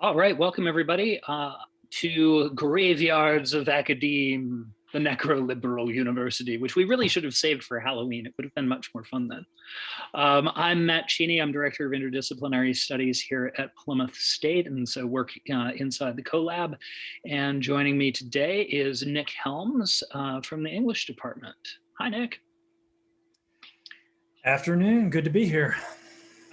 All right, welcome everybody uh, to Graveyards of Academe, the Necroliberal University, which we really should have saved for Halloween. It would have been much more fun then. Um, I'm Matt Cheney. I'm Director of Interdisciplinary Studies here at Plymouth State, and so work uh, inside the CoLab. And joining me today is Nick Helms uh, from the English department. Hi, Nick. Afternoon, good to be here.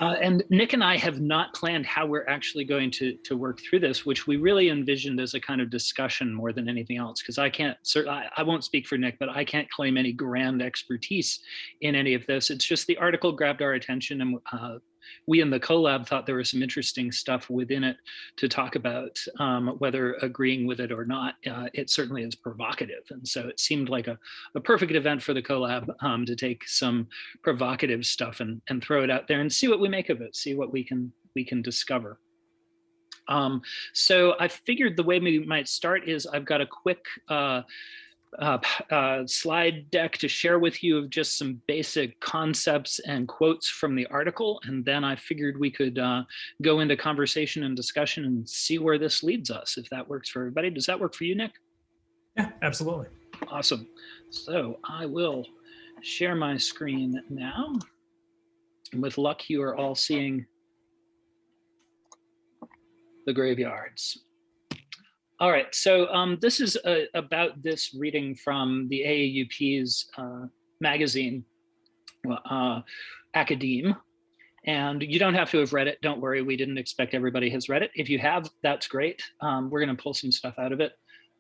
Uh, and Nick and I have not planned how we're actually going to, to work through this, which we really envisioned as a kind of discussion more than anything else, because I can't, I, I won't speak for Nick, but I can't claim any grand expertise in any of this. It's just the article grabbed our attention and uh, we in the CoLab thought there was some interesting stuff within it to talk about, um, whether agreeing with it or not. Uh, it certainly is provocative. And so it seemed like a, a perfect event for the CoLab um, to take some provocative stuff and, and throw it out there and see what we make of it, see what we can, we can discover. Um, so I figured the way we might start is I've got a quick uh, uh, uh, slide deck to share with you of just some basic concepts and quotes from the article. And then I figured we could uh, go into conversation and discussion and see where this leads us, if that works for everybody. Does that work for you, Nick? Yeah, absolutely. Awesome. So I will share my screen now. And with luck, you are all seeing the graveyards. All right, so um, this is a, uh, about this reading from the AAUP's uh, magazine, uh, Academe. And you don't have to have read it. Don't worry, we didn't expect everybody has read it. If you have, that's great. Um, we're gonna pull some stuff out of it.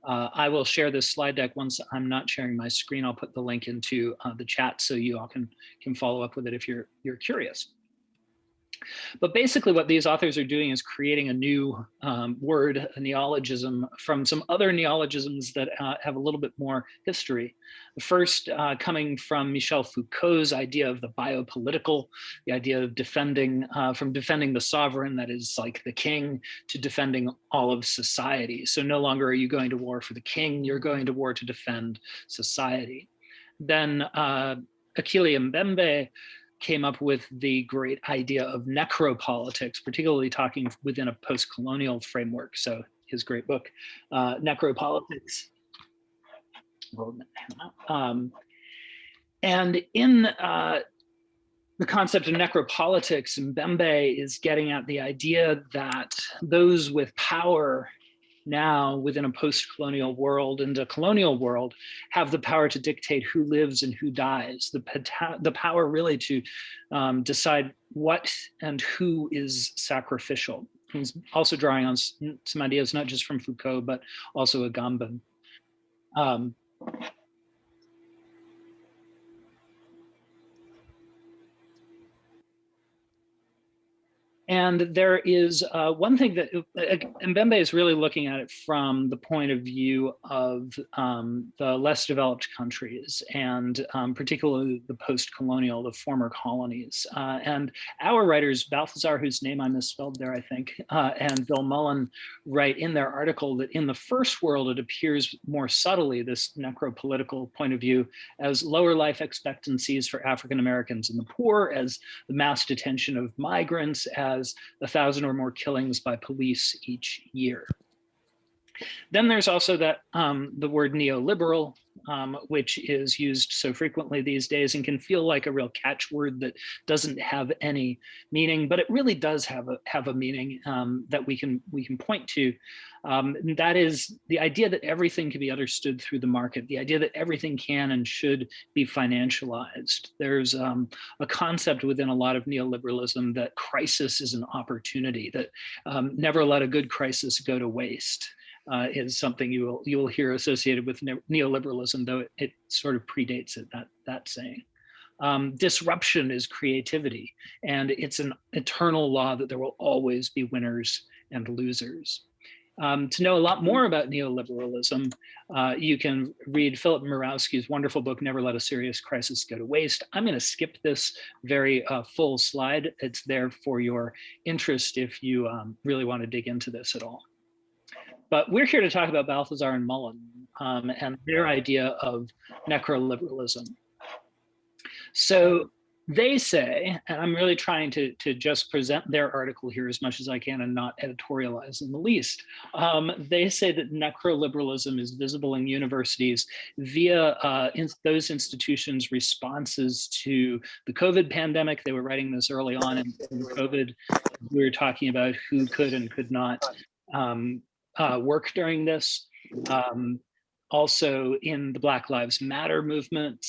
Uh, I will share this slide deck once I'm not sharing my screen. I'll put the link into uh, the chat so you all can, can follow up with it if you're, you're curious. But basically what these authors are doing is creating a new um, word, a neologism from some other neologisms that uh, have a little bit more history. The first uh, coming from Michel Foucault's idea of the biopolitical, the idea of defending, uh, from defending the sovereign, that is like the king, to defending all of society. So no longer are you going to war for the king, you're going to war to defend society. Then uh, Achille Mbembe came up with the great idea of necropolitics, particularly talking within a post-colonial framework. So his great book, uh, Necropolitics. Um, and in uh, the concept of necropolitics, Mbembe is getting at the idea that those with power now within a post-colonial world and a colonial world have the power to dictate who lives and who dies, the, the power really to um, decide what and who is sacrificial. He's also drawing on some ideas, not just from Foucault, but also Agamben. Um, And there is uh, one thing that uh, Mbembe is really looking at it from the point of view of um, the less developed countries and um, particularly the post-colonial, the former colonies. Uh, and our writers, Balthazar, whose name I misspelled there, I think, uh, and Bill Mullen write in their article that in the first world, it appears more subtly, this necropolitical point of view, as lower life expectancies for African Americans and the poor, as the mass detention of migrants, as has a thousand or more killings by police each year. Then there's also that um, the word neoliberal, um, which is used so frequently these days and can feel like a real catchword that doesn't have any meaning, but it really does have a have a meaning um, that we can we can point to. Um, and that is the idea that everything can be understood through the market, the idea that everything can and should be financialized. There's um, a concept within a lot of neoliberalism that crisis is an opportunity, that um, never let a good crisis go to waste uh, is something you will you will hear associated with neoliberalism, though it, it sort of predates it. That that saying. Um, disruption is creativity, and it's an eternal law that there will always be winners and losers. Um, to know a lot more about neoliberalism, uh, you can read Philip Mirowski's wonderful book, Never Let a Serious Crisis Go to Waste. I'm going to skip this very uh, full slide. It's there for your interest if you um, really want to dig into this at all. But we're here to talk about Balthazar and Mullen um, and their idea of necroliberalism. So they say, and I'm really trying to, to just present their article here as much as I can and not editorialize in the least. Um, they say that necroliberalism is visible in universities via uh, in those institutions' responses to the COVID pandemic. They were writing this early on in, in COVID. We were talking about who could and could not um, uh, work during this. Um, also in the Black Lives Matter movement,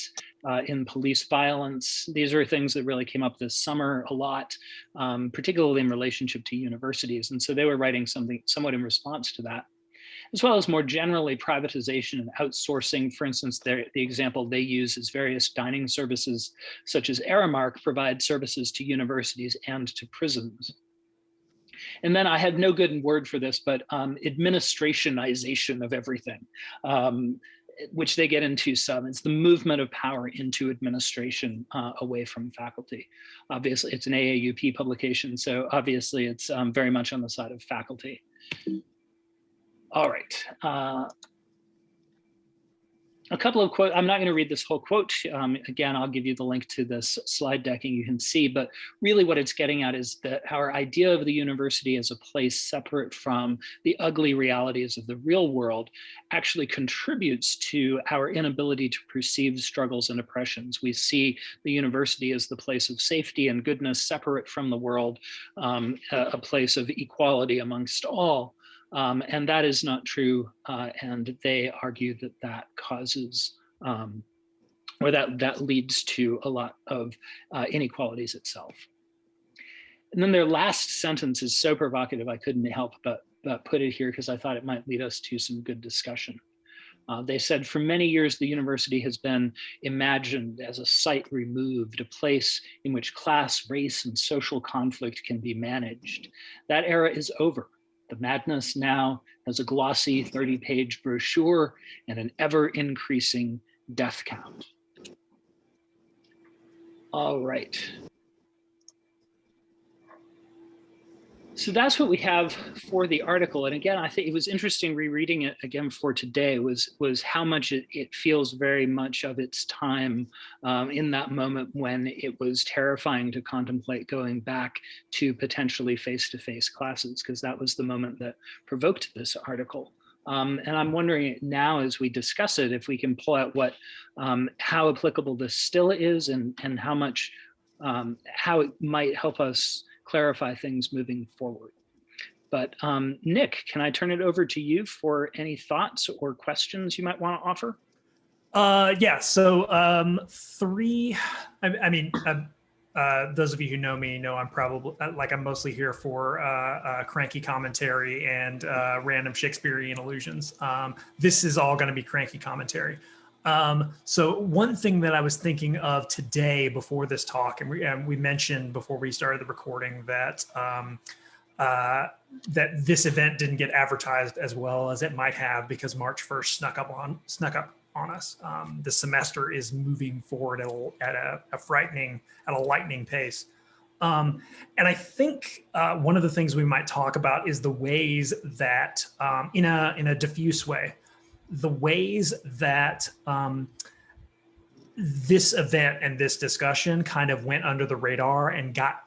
uh, in police violence. These are things that really came up this summer a lot, um, particularly in relationship to universities. And so they were writing something somewhat in response to that, as well as more generally privatization and outsourcing. For instance, the example they use is various dining services, such as Aramark, provide services to universities and to prisons. And then I had no good word for this, but um, administrationization of everything. Um, which they get into some. It's the movement of power into administration uh, away from faculty. Obviously, it's an AAUP publication, so obviously it's um, very much on the side of faculty. All right. Uh, a couple of quotes. I'm not going to read this whole quote. Um, again, I'll give you the link to this slide deck and you can see, but really what it's getting at is that our idea of the university as a place separate from the ugly realities of the real world actually contributes to our inability to perceive struggles and oppressions. We see the university as the place of safety and goodness separate from the world, um, a, a place of equality amongst all. Um, and that is not true. Uh, and they argue that that causes um, or that that leads to a lot of uh, inequalities itself. And then their last sentence is so provocative, I couldn't help but, but put it here because I thought it might lead us to some good discussion. Uh, they said for many years, the university has been imagined as a site removed, a place in which class, race, and social conflict can be managed. That era is over. The Madness now has a glossy 30 page brochure and an ever increasing death count. All right. So that's what we have for the article. And again, I think it was interesting rereading it again for today was, was how much it, it feels very much of its time um, in that moment when it was terrifying to contemplate going back to potentially face-to-face -face classes, because that was the moment that provoked this article. Um, and I'm wondering now as we discuss it, if we can pull out what, um, how applicable this still is and, and how much, um, how it might help us clarify things moving forward. But um, Nick, can I turn it over to you for any thoughts or questions you might want to offer? Uh, yeah, so um, three, I, I mean, uh, uh, those of you who know me know I'm probably, uh, like I'm mostly here for uh, uh, cranky commentary and uh, random Shakespearean allusions. Um, this is all gonna be cranky commentary. Um, so one thing that I was thinking of today before this talk, and we, and we mentioned before we started the recording that um, uh, that this event didn't get advertised as well as it might have because March 1st snuck up on snuck up on us. Um, the semester is moving forward at a, at a, a frightening, at a lightning pace. Um, and I think uh, one of the things we might talk about is the ways that um, in a in a diffuse way the ways that um, this event and this discussion kind of went under the radar and got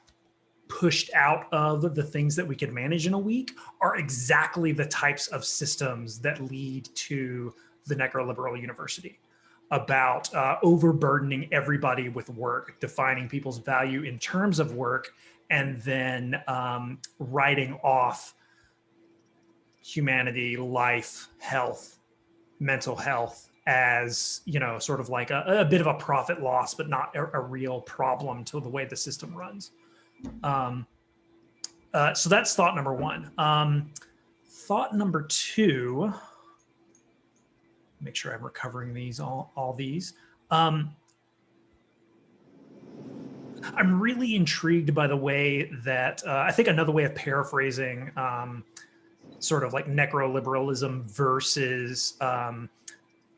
pushed out of the things that we could manage in a week are exactly the types of systems that lead to the necroliberal university about uh, overburdening everybody with work, defining people's value in terms of work, and then um, writing off humanity, life, health, mental health as, you know, sort of like a, a bit of a profit loss, but not a, a, real problem to the way the system runs. Um, uh, so that's thought number one. Um, thought number two, make sure I'm recovering these, all, all these. Um, I'm really intrigued by the way that, uh, I think another way of paraphrasing um, sort of like necroliberalism versus um,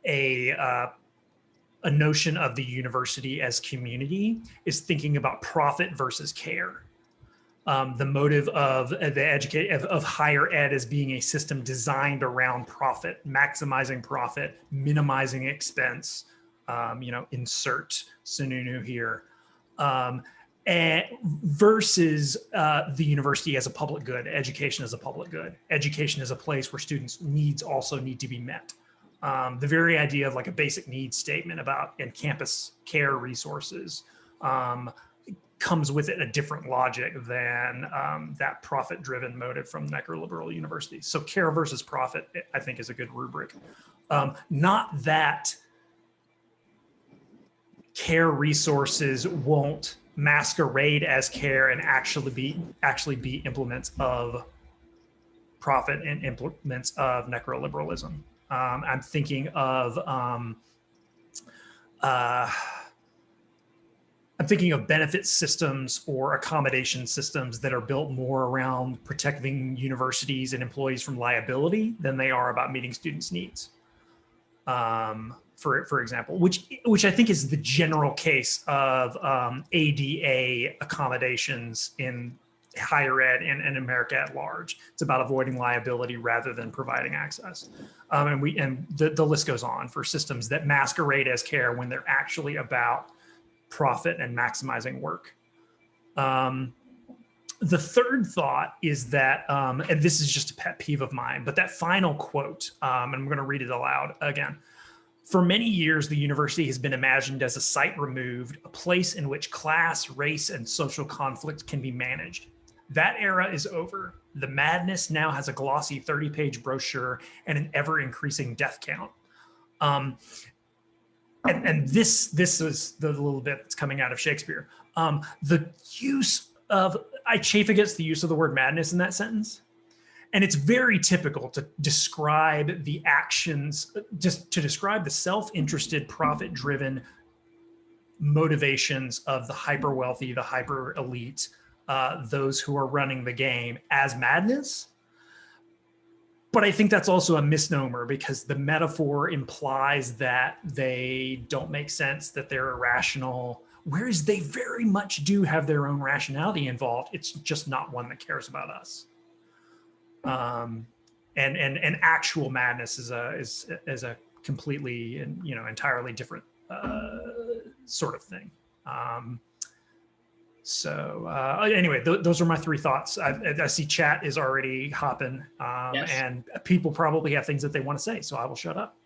a uh, a notion of the university as community is thinking about profit versus care. Um, the motive of the educate of, of, higher ed as being a system designed around profit, maximizing profit, minimizing expense. Um, you know, insert Sununu here. Um, and versus uh, the university as a public good, education as a public good. Education is a place where students' needs also need to be met. Um, the very idea of like a basic needs statement about in campus care resources um, comes with it a different logic than um, that profit-driven motive from necroliberal universities. So care versus profit, I think, is a good rubric. Um, not that care resources won't masquerade as care and actually be actually be implements of profit and implements of necroliberalism. Um, I'm thinking of um, uh, I'm thinking of benefit systems or accommodation systems that are built more around protecting universities and employees from liability than they are about meeting students' needs. Um, for for example, which which I think is the general case of um, ADA accommodations in higher ed and, and America at large. It's about avoiding liability rather than providing access. Um, and we and the, the list goes on for systems that masquerade as care when they're actually about profit and maximizing work. Um, the third thought is that, um, and this is just a pet peeve of mine, but that final quote, um, and I'm going to read it aloud again. For many years, the university has been imagined as a site removed, a place in which class, race, and social conflict can be managed. That era is over. The madness now has a glossy 30 page brochure and an ever increasing death count. Um, and, and this this is the little bit that's coming out of Shakespeare. Um, the use of I chafe against the use of the word madness in that sentence. And it's very typical to describe the actions, just to describe the self-interested, profit-driven motivations of the hyper wealthy, the hyper elite, uh, those who are running the game as madness but I think that's also a misnomer because the metaphor implies that they don't make sense, that they're irrational, whereas they very much do have their own rationality involved. It's just not one that cares about us. Um, and and and actual madness is a is is a completely and you know entirely different uh, sort of thing. Um, so uh, anyway, th those are my three thoughts. I, I, see chat is already hopping um, yes. and people probably have things that they want to say, so I will shut up.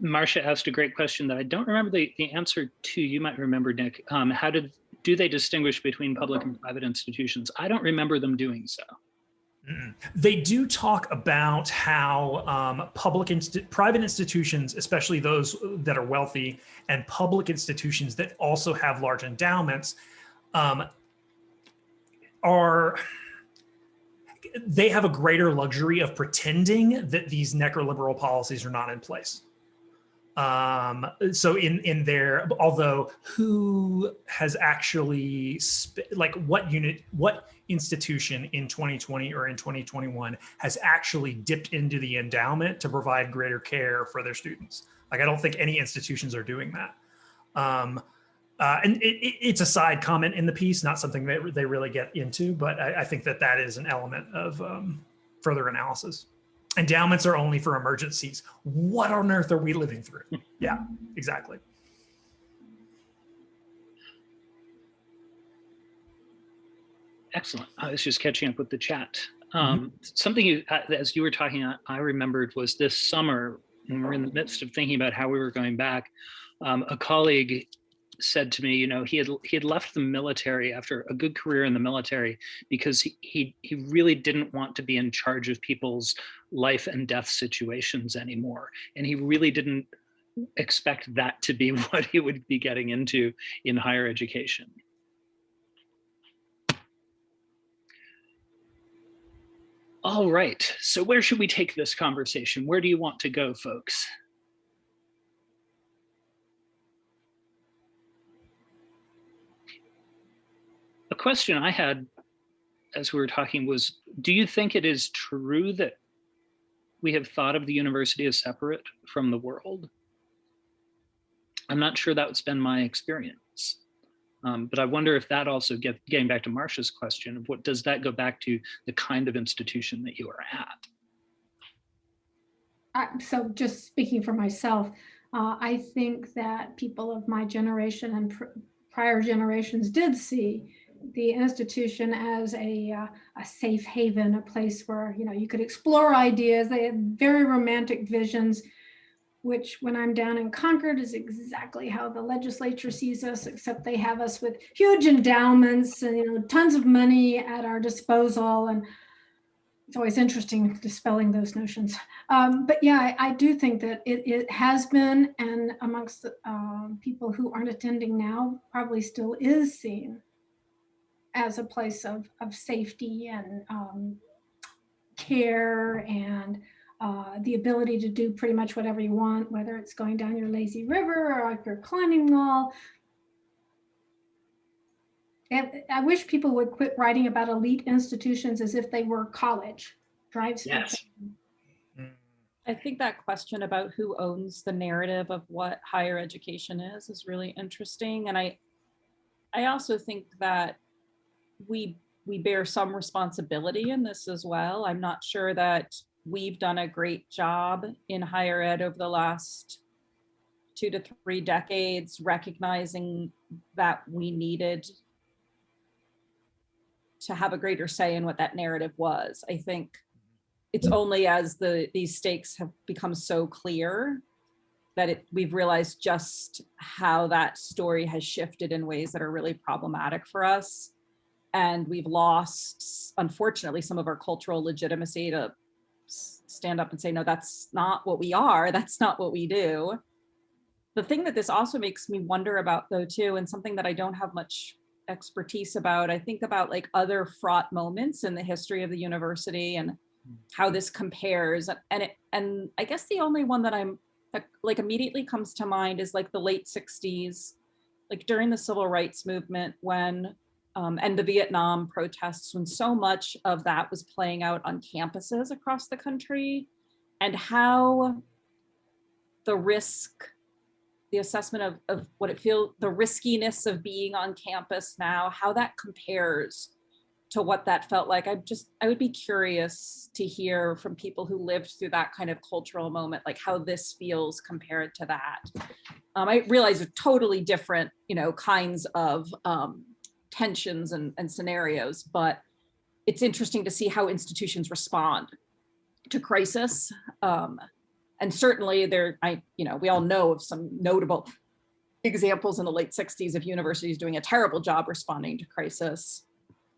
Marcia asked a great question that I don't remember the, the answer to. You might remember, Nick. Um, how did do they distinguish between public and private institutions? I don't remember them doing so. They do talk about how um, public, inst private institutions, especially those that are wealthy, and public institutions that also have large endowments, um, are they have a greater luxury of pretending that these necroliberal policies are not in place. Um, so in in their, although who has actually like what unit, what institution in 2020 or in 2021 has actually dipped into the endowment to provide greater care for their students? Like I don't think any institutions are doing that. Um, uh, and it, it, it's a side comment in the piece, not something that they really get into, but I, I think that that is an element of um, further analysis. Endowments are only for emergencies. What on earth are we living through? yeah, exactly. Excellent. I was just catching up with the chat. Um, mm -hmm. Something you, uh, as you were talking, I remembered was this summer when we were in the midst of thinking about how we were going back. Um, a colleague said to me, you know, he had he had left the military after a good career in the military because he he, he really didn't want to be in charge of people's life and death situations anymore, and he really didn't expect that to be what he would be getting into in higher education. All right, so where should we take this conversation? Where do you want to go, folks? Question I had as we were talking was, do you think it is true that we have thought of the university as separate from the world? I'm not sure that's been my experience. Um, but I wonder if that also get, getting back to Marcia's question of what does that go back to the kind of institution that you are at? Uh, so just speaking for myself, uh, I think that people of my generation and pr prior generations did see the institution as a, uh, a safe haven, a place where, you know, you could explore ideas. They had very romantic visions, which when I'm down in Concord is exactly how the legislature sees us, except they have us with huge endowments and, you know, tons of money at our disposal. And it's always interesting dispelling those notions. Um, but yeah, I, I, do think that it, it has been, and amongst uh, people who aren't attending now, probably still is seen as a place of, of safety and um, care and uh, the ability to do pretty much whatever you want, whether it's going down your lazy river or up your climbing wall. And I wish people would quit writing about elite institutions as if they were college. Drives me Yes. I think that question about who owns the narrative of what higher education is is really interesting. And I, I also think that we we bear some responsibility in this as well. I'm not sure that we've done a great job in higher ed over the last two to three decades, recognizing that we needed to have a greater say in what that narrative was. I think it's only as the these stakes have become so clear that it, we've realized just how that story has shifted in ways that are really problematic for us and we've lost, unfortunately, some of our cultural legitimacy to stand up and say, no, that's not what we are. That's not what we do. The thing that this also makes me wonder about though too, and something that I don't have much expertise about, I think about like other fraught moments in the history of the university and how hmm. this compares. And it, and I guess the only one that I'm that like immediately comes to mind is like the late 60s, like during the civil rights movement when um, and the Vietnam protests when so much of that was playing out on campuses across the country and how the risk, the assessment of, of what it feels, the riskiness of being on campus now, how that compares to what that felt like. I just, I would be curious to hear from people who lived through that kind of cultural moment, like how this feels compared to that. Um, I realize totally different, you know, kinds of um, tensions and, and scenarios, but it's interesting to see how institutions respond to crisis. Um, and certainly there, I, you know, we all know of some notable examples in the late 60s of universities doing a terrible job responding to crisis.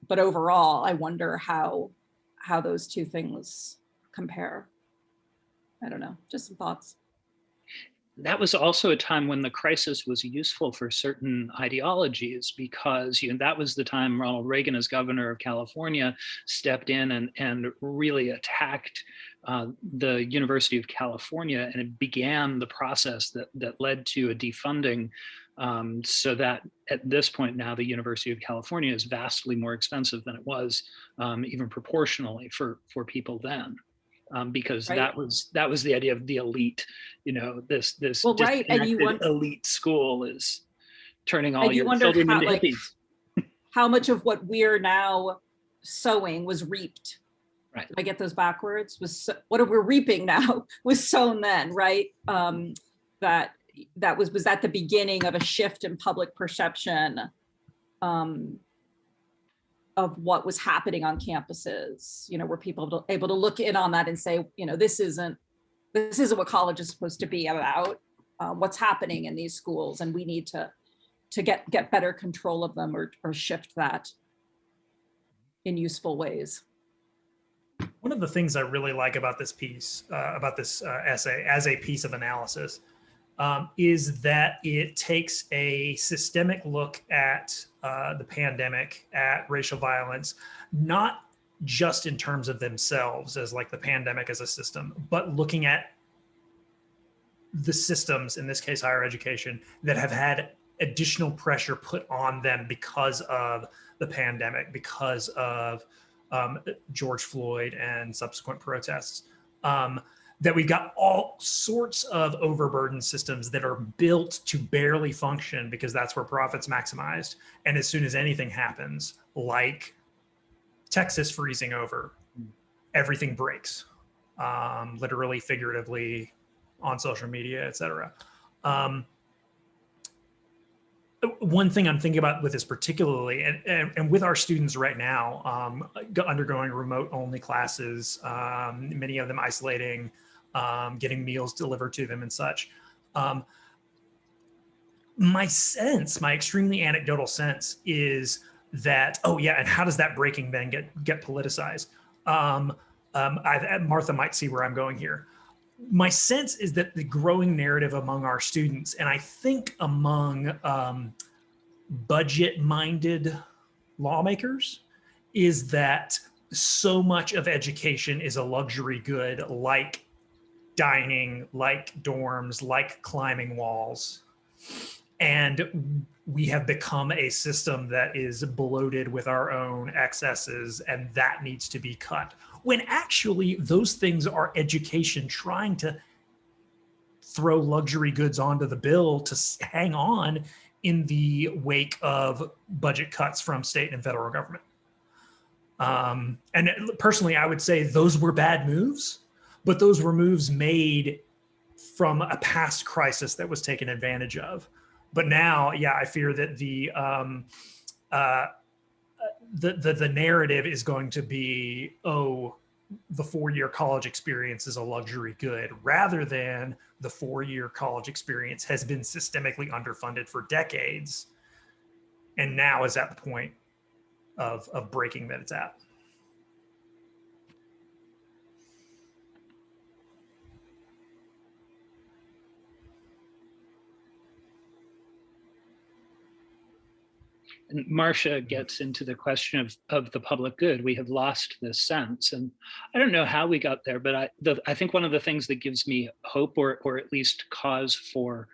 But overall, I wonder how, how those two things compare. I don't know, just some thoughts that was also a time when the crisis was useful for certain ideologies because you know that was the time Ronald Reagan as governor of California stepped in and and really attacked uh, the University of California and it began the process that that led to a defunding um, so that at this point now the University of California is vastly more expensive than it was um, even proportionally for for people then um, because right. that was that was the idea of the elite. You know, this this well, right, and you want elite school is turning all your children how, into like, hippies. how much of what we're now sowing was reaped? Right. I get those backwards. Was so, what we're reaping now was sown then, right? Um, that that was was at the beginning of a shift in public perception um, of what was happening on campuses, you know, were people able to look in on that and say, you know, this isn't, this isn't what college is supposed to be about, uh, what's happening in these schools, and we need to, to get, get better control of them or, or shift that in useful ways. One of the things I really like about this piece, uh, about this uh, essay as a piece of analysis, um, is that it takes a systemic look at uh, the pandemic, at racial violence, not just in terms of themselves as like the pandemic as a system, but looking at the systems, in this case, higher education, that have had additional pressure put on them because of the pandemic, because of um, George Floyd and subsequent protests. Um, that we've got all sorts of overburdened systems that are built to barely function because that's where profits maximized. And as soon as anything happens, like Texas freezing over, everything breaks, um, literally, figuratively, on social media, et cetera. Um, one thing I'm thinking about with this particularly, and, and, and with our students right now, um, undergoing remote only classes, um, many of them isolating, um, getting meals delivered to them and such. Um, my sense, my extremely anecdotal sense is that, oh yeah, and how does that breaking then get, get politicized? Um, um, I, Martha might see where I'm going here. My sense is that the growing narrative among our students, and I think among um, budget-minded lawmakers, is that so much of education is a luxury good, like dining, like dorms, like climbing walls. And we have become a system that is bloated with our own excesses, and that needs to be cut. When actually, those things are education trying to throw luxury goods onto the bill to hang on in the wake of budget cuts from state and federal government. Um, and personally, I would say those were bad moves, but those were moves made from a past crisis that was taken advantage of. But now, yeah, I fear that the um, uh, the, the the narrative is going to be, oh, the four-year college experience is a luxury good, rather than the four-year college experience has been systemically underfunded for decades, and now is at the point of of breaking that it's at. And Marcia gets into the question of, of the public good. We have lost this sense. And I don't know how we got there, but I, the, I think one of the things that gives me hope or, or at least cause for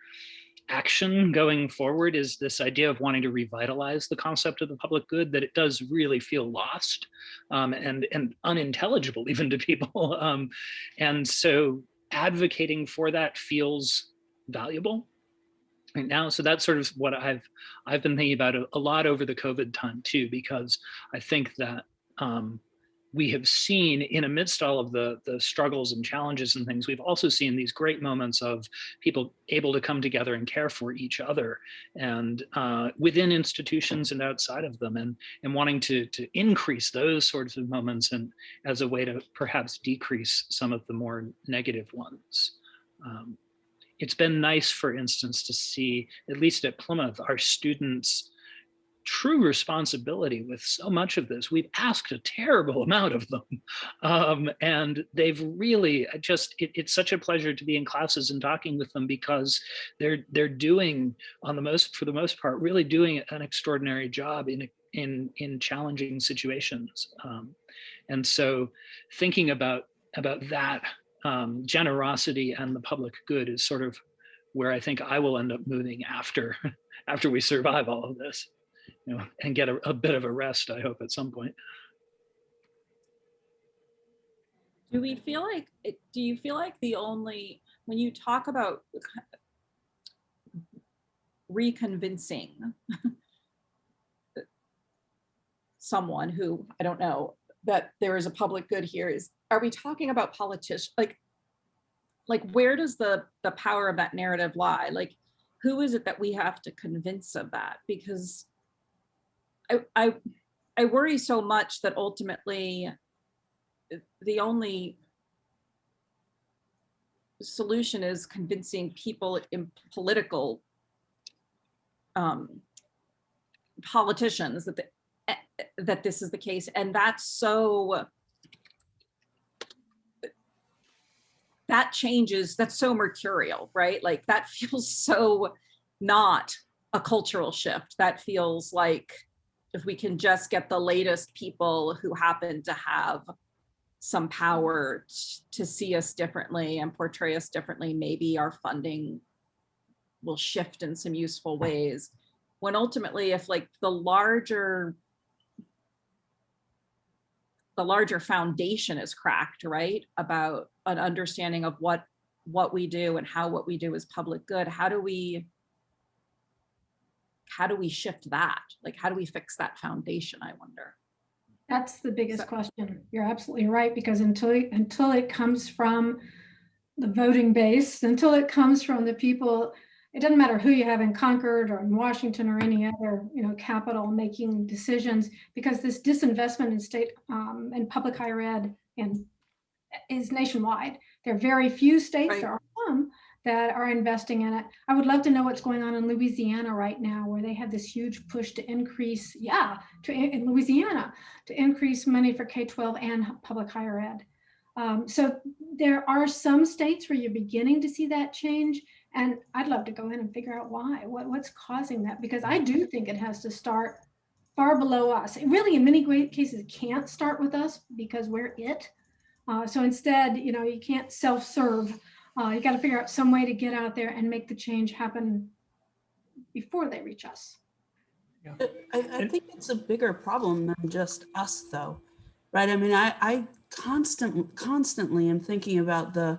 action going forward is this idea of wanting to revitalize the concept of the public good, that it does really feel lost um, and, and unintelligible even to people. Um, and so advocating for that feels valuable right now. So that's sort of what I've I've been thinking about a, a lot over the COVID time too, because I think that um, we have seen in amidst all of the the struggles and challenges and things, we've also seen these great moments of people able to come together and care for each other, and uh, within institutions and outside of them, and and wanting to to increase those sorts of moments and as a way to perhaps decrease some of the more negative ones. Um, it's been nice, for instance, to see, at least at Plymouth, our students' true responsibility with so much of this. We've asked a terrible amount of them. Um, and they've really just, it, it's such a pleasure to be in classes and talking with them because they're they're doing, on the most, for the most part, really doing an extraordinary job in, in, in challenging situations. Um, and so thinking about, about that um, generosity and the public good is sort of where I think I will end up moving after after we survive all of this, you know, and get a, a bit of a rest. I hope at some point. Do we feel like, do you feel like the only, when you talk about reconvincing someone who, I don't know, that there is a public good here is, are we talking about politicians? Like, like where does the, the power of that narrative lie? Like, who is it that we have to convince of that? Because I, I, I worry so much that ultimately the only solution is convincing people in political um, politicians that the, eh, that this is the case, and that's so that changes. That's so mercurial, right? Like that feels so not a cultural shift. That feels like if we can just get the latest people who happen to have some power to see us differently and portray us differently, maybe our funding will shift in some useful ways. When ultimately, if like the larger the larger foundation is cracked, right? About an understanding of what what we do and how what we do is public good. How do we how do we shift that? Like how do we fix that foundation? I wonder. That's the biggest So- question. You're absolutely right, because until, until it comes from the voting base, until it comes from the people it doesn't matter who you have in Concord or in Washington or any other, you know, capital making decisions because this disinvestment in state um, and public higher ed and is nationwide. There are very few states, Right. there are some that are investing in it. I would love to know what's going on in Louisiana right now, where they have this huge push to increase, yeah, to in Louisiana to increase money for K-12 and public higher ed. Um, so there are some states where you're beginning to see that change, and I'd love to go in and figure out why. What, what's causing that? Because I do think it has to start far below us. It really, in many great cases, can't start with us because we're it. Uh, so instead, you know, you can't self-serve. Uh, you got to figure out some way to get out there and make the change happen before they reach us. I, I think it's a bigger problem than just us though, right? I mean, I, I constant, constantly am thinking about the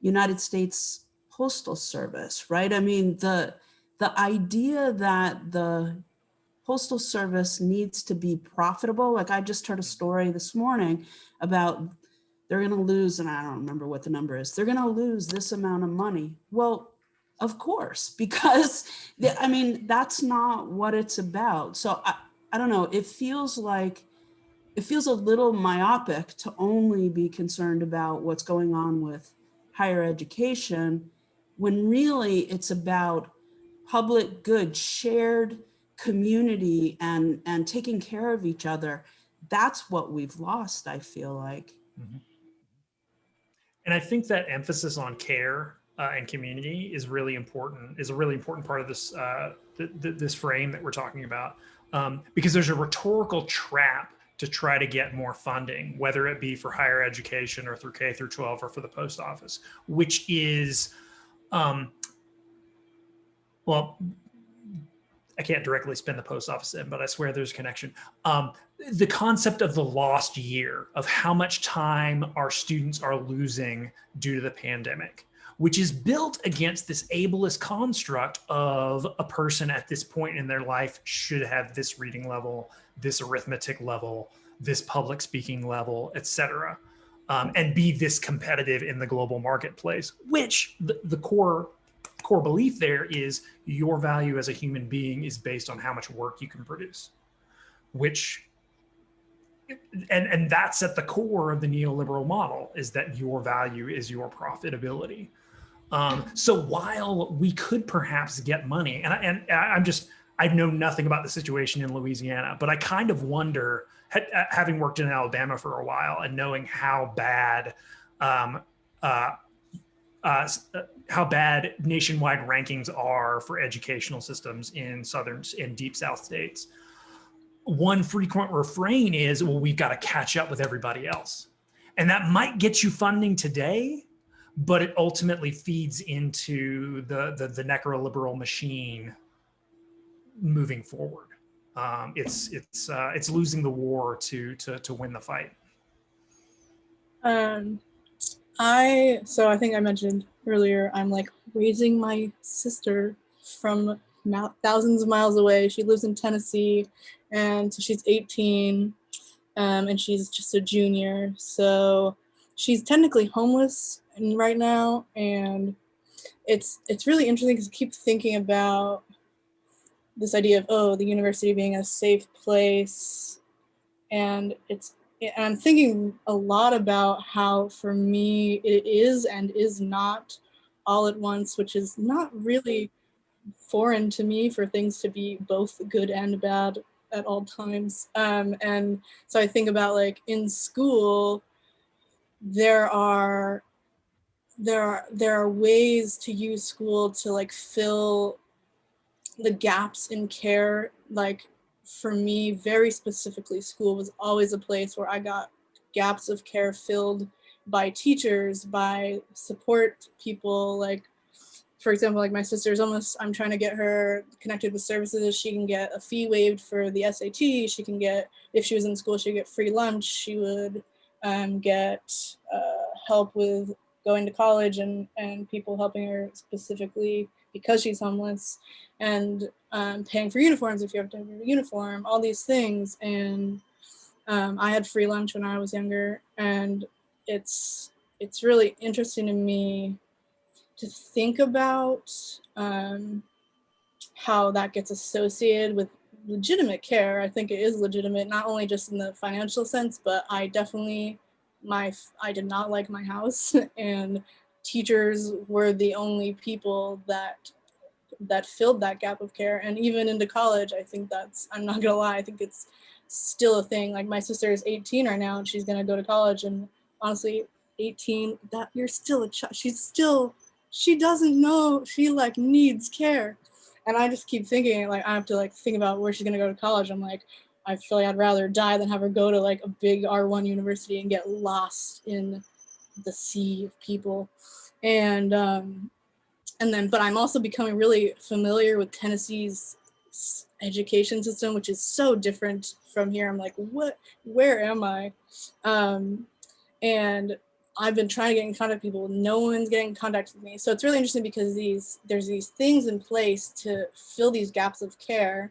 United States Postal Service, right? I mean, the, the idea that the Postal Service needs to be profitable, like I just heard a story this morning about they're gonna lose, and I don't remember what the number is, they're gonna lose this amount of money. Well, of course, because I mean, that's not what it's about. So I, I don't know, it feels like, it feels a little myopic to only be concerned about what's going on with higher education, when really it's about public good, shared community and, and taking care of each other. That's what we've lost, I feel like. And I think that emphasis on care uh, and community is really important, is a really important part of this, uh, th th this frame that we're talking about. Um, because there's a rhetorical trap to try to get more funding, whether it be for higher education or through K through 12 or for the post office, which is, um, well, I can't directly spin the post office in, but I swear there's a connection. Um, the concept of the lost year of how much time our students are losing due to the pandemic, which is built against this ableist construct of a person at this point in their life should have this reading level, this arithmetic level, this public speaking level, etc., um, and be this competitive in the global marketplace. Which the, the core core belief there is your value as a human being is based on how much work you can produce, which and and that's at the core of the neoliberal model is that your value is your profitability. Um, so while we could perhaps get money, and I, and I'm just I know nothing about the situation in Louisiana, but I kind of wonder, ha- uh, having worked in Alabama for a while and knowing how bad, um, uh, uh, uh, how bad nationwide rankings are for educational systems in southern in deep South states one frequent refrain is, well, we've got to catch up with everybody else. And that might get you funding today, but it ultimately feeds into the, the, the necroliberal machine moving forward. Um, it's, it's, uh, it's losing the war to, to, to win the fight. Um, I so I think I mentioned earlier. I'm like raising my sister from thousands of miles away. She lives in Tennessee, and so she's 18, um, and she's just a junior. So she's technically homeless right now, and it's it's really interesting because I keep thinking about this idea of oh the university being a safe place, and it's and I'm thinking a lot about how for me it is and is not all at once, which is not really foreign to me for things to be both good and bad at all times. Um, and so I think about like in school, there are there are there are ways to use school to like fill the gaps in care like for me, very specifically, school was always a place where I got gaps of care filled by teachers, by support people. Like, for example, like my sister's almost, I'm trying to get her connected with services. She can get a fee waived for the SAT. She can get, if she was in school, she'd get free lunch. She would um, get uh, help with going to college and, and people helping her specifically because she's homeless and um, paying for uniforms if you have to have a uniform, all these things. And um, I had free lunch when I was younger, and it's it's really interesting to me to think about um, how that gets associated with legitimate care. I think it is legitimate, not only just in the financial sense, but I definitely, my, I did not like my house and teachers were the only people that that filled that gap of care. And even into college i think that's i'm not gonna lie i think it's still a thing. Like my sister is 18 right now and she's gonna go to college and honestly 18 that you're still a child she's still she doesn't know she like needs care. And i just keep thinking like i have to like think about where she's gonna go to college. I'm like i feel like i'd rather die than have her go to like a big r1 university and get lost in the sea of people. And um and then but i'm also becoming really familiar with tennessee's education system which is so different from here. I'm like what where am i? Um and i've been trying to get in contact with people. No one's getting in contact with me. So it's really interesting because these there's these things in place to fill these gaps of care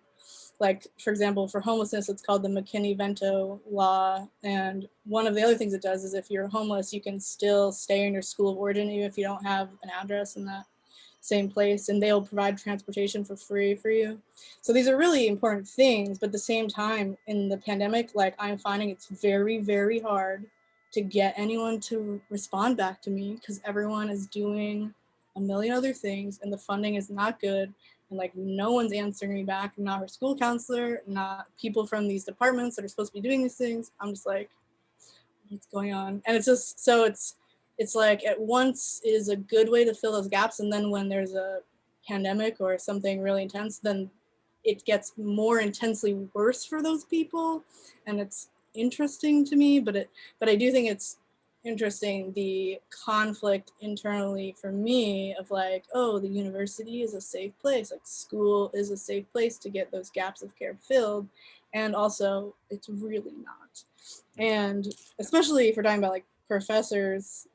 like for example for homelessness it's called the mckinney-vento law and one of the other things it does is if you're homeless you can still stay in your school of origin even if you don't have an address in that same place and they'll provide transportation for free for you. So these are really important things but at the same time in the pandemic like i'm finding it's very very hard to get anyone to respond back to me because everyone is doing a million other things and the funding is not good and like no one's answering me back not her school counselor not people from these departments that are supposed to be doing these things. I'm just like what's going on? And it's just so it's it's like at once is a good way to fill those gaps and then when there's a pandemic or something really intense then it gets more intensely worse for those people. And it's interesting to me but it but i do think it's interesting the conflict internally for me of like oh the university is a safe place like school is a safe place to get those gaps of care filled and also it's really not. And especially if we're talking about like professors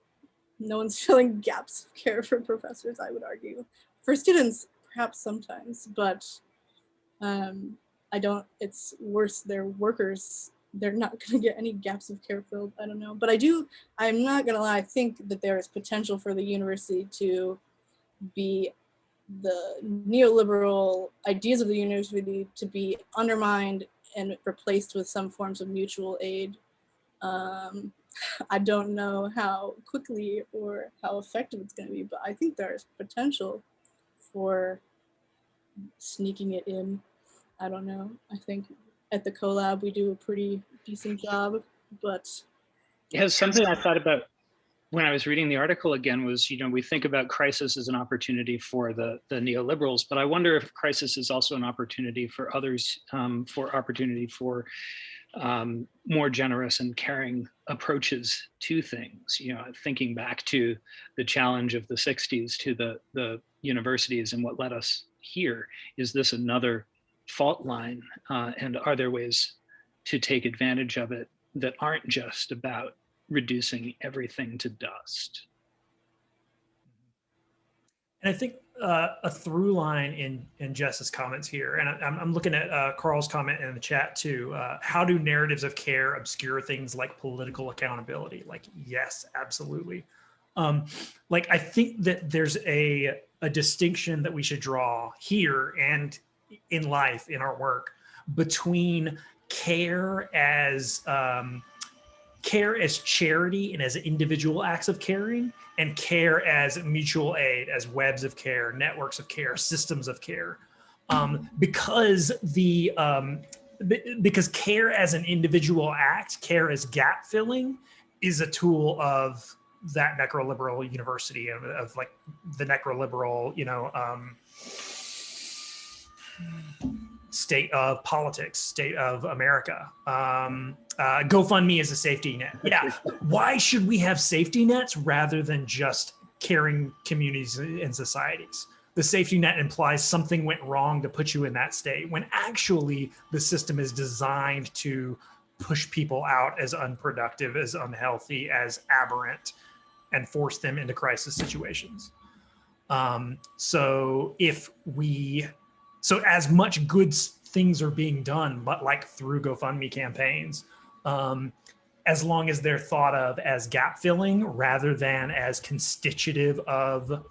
no one's filling gaps of care for professors i would argue for students perhaps sometimes but um i don't it's worse they're workers they're not going to get any gaps of care filled i don't know but i do i'm not going to lie i think that there is potential for the university to be the neoliberal ideas of the university to be undermined and replaced with some forms of mutual aid um, I don't know how quickly or how effective it's going to be, but I think there's potential for sneaking it in. I don't know. I think at the collab we do a pretty decent job, but Yeah, something I thought about when I was reading the article again was, you know, we think about crisis as an opportunity for the the neoliberals, but I wonder if crisis is also an opportunity for others, um, for opportunity for um, more generous and caring approaches to things. You know, thinking back to the challenge of the '60s to the the universities and what led us here. Is this another fault line? Uh, and are there ways to take advantage of it that aren't just about reducing everything to dust. And I think uh, a through line in in Jess's comments here, and I, I'm, I'm looking at uh, Carl's comment in the chat too. Uh, how do narratives of care obscure things like political accountability? Like, yes, absolutely. Um, like, I think that there's a a distinction that we should draw here and in life in our work between care as um, care as charity and as individual acts of caring and care as mutual aid as webs of care networks of care systems of care. Um, because the um, because care as an individual act care as gap filling is a tool of that necroliberal university of, of like the necroliberal you know um, state of politics, state of America. Um, uh, GoFundMe is a safety net. Yeah. Why should we have safety nets rather than just caring communities and societies? The safety net implies something went wrong to put you in that state when actually the system is designed to push people out as unproductive, as unhealthy, as aberrant, and force them into crisis situations. Um, so if we so as much good things are being done, but like through GoFundMe campaigns, um, as long as they're thought of as gap filling rather than as constitutive of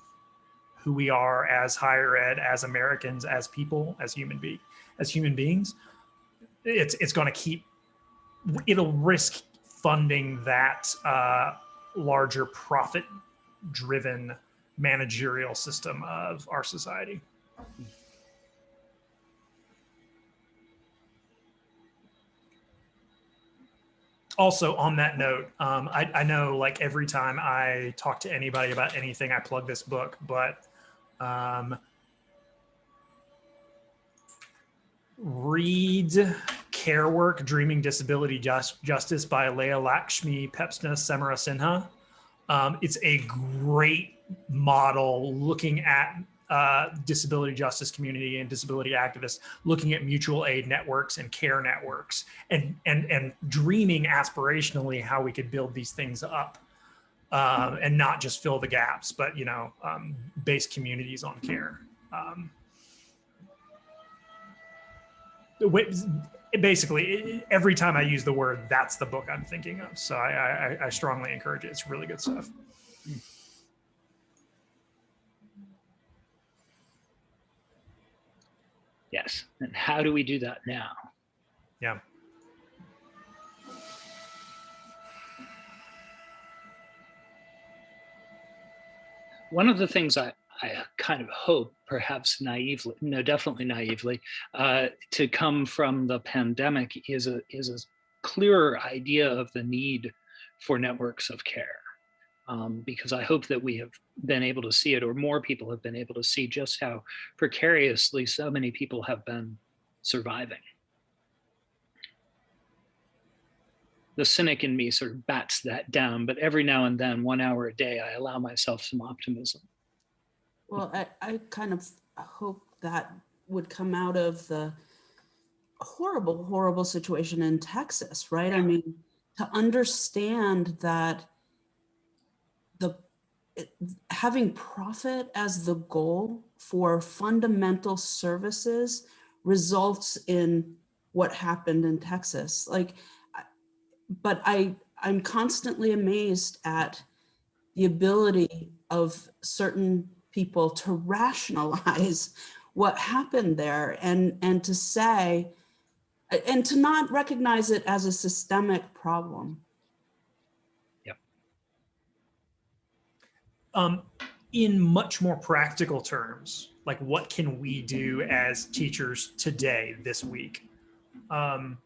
who we are as higher ed, as Americans, as people, as human be, as human beings, it's it's going to keep it'll risk funding that uh, larger profit driven managerial system of our society. Also on that note um, I, I know like every time i talk to anybody about anything i plug this book but um, read care work dreaming disability Just, justice by leah lakshmi Piepzna-Samarasinha um, it's a great model looking at uh, disability justice community and disability activists looking at mutual aid networks and care networks and and and dreaming aspirationally how we could build these things up um, and not just fill the gaps but you know um, base communities on care. Um, basically every time i use the word that's the book i'm thinking of. So i i, I strongly encourage it. It's really good stuff Yes. And how do we do that now? Yeah. One of the things I, I kind of hope, perhaps naively, no, definitely naively, uh, to come from the pandemic is a is a clearer idea of the need for networks of care. Um, because I hope that we have been able to see it, or more people have been able to see just how precariously so many people have been surviving. The cynic in me sort of bats that down, but every now and then, one hour a day, I allow myself some optimism. Well, I, I kind of hope that would come out of the horrible, horrible situation in Texas, right? I mean, to understand that having profit as the goal for fundamental services results in what happened in Texas. Like, but I, I'm constantly amazed at the ability of certain people to rationalize what happened there and, and to say, and to not recognize it as a systemic problem. Um, in much more practical terms, like what can we do as teachers today, this week? Um,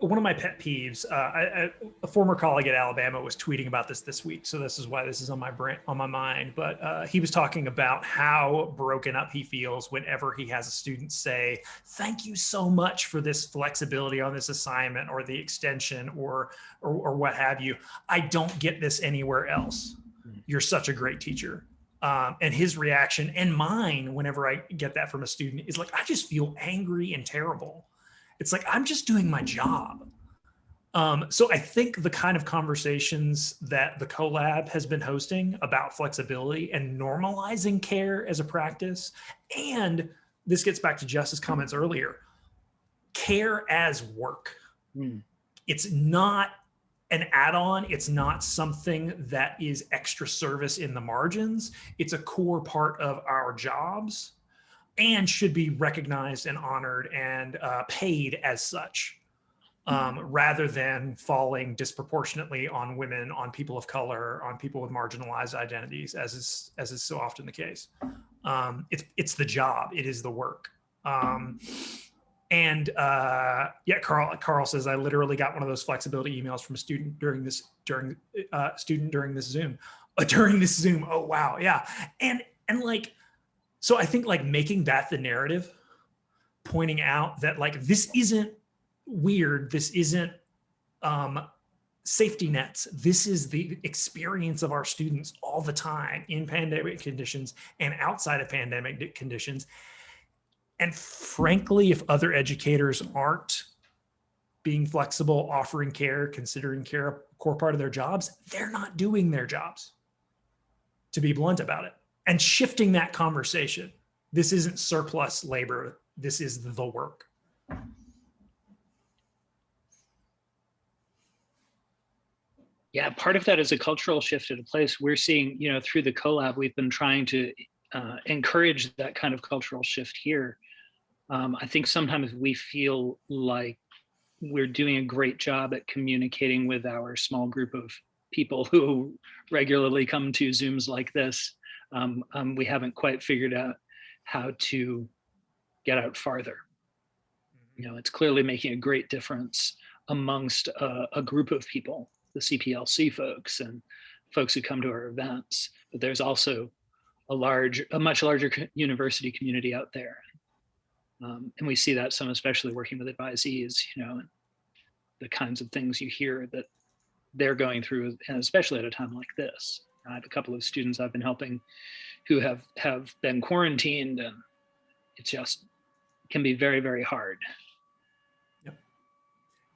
one of my pet peeves, uh, I, I, a former colleague at Alabama was tweeting about this this week, so this is why this is on my brain, on my mind. But uh, he was talking about how broken up he feels whenever he has a student say, "Thank you so much for this flexibility on this assignment, or the extension, or or, or what have you. I don't get this anywhere else. You're such a great teacher." Um, and his reaction and mine, whenever I get that from a student, is like, "I just feel angry and terrible." It's like, I'm just doing my job. Um, so I think the kind of conversations that the CoLab has been hosting about flexibility and normalizing care as a practice, and this gets back to Jess's comments earlier, care as work. Mm. It's not an add-on. It's not something that is extra service in the margins. It's a core part of our jobs and should be recognized and honored and uh, paid as such um, rather than falling disproportionately on women, on people of color, on people with marginalized identities, as is as is so often the case. Um, it's it's the job, it is the work. Um, and uh, yeah, Carl Carl says I literally got one of those flexibility emails from a student during this during uh, student during this Zoom, uh, during this Zoom. Oh wow, yeah, and and like so I think like making that the narrative, pointing out that like this isn't weird, this isn't um, safety nets. This is the experience of our students all the time in pandemic conditions and outside of pandemic conditions. And frankly, if other educators aren't being flexible, offering care, considering care a core part of their jobs, they're not doing their jobs, to be blunt about it and shifting that conversation. This isn't surplus labor. This is the work. Yeah, part of that is a cultural shift at a place. We're seeing, you know, through the collab, we've been trying to uh, encourage that kind of cultural shift here. Um, I think sometimes we feel like we're doing a great job at communicating with our small group of people who regularly come to Zooms like this. Um, um, we haven't quite figured out how to get out farther. You know, it's clearly making a great difference amongst a, a group of people, the CPLC folks and folks who come to our events. But there's also a large, a much larger university community out there. Um, and we see that some, especially working with advisees, you know, and the kinds of things you hear that they're going through, and especially at a time like this. I have a couple of students I've been helping who have have been quarantined, and it just can be very, very hard. Yep.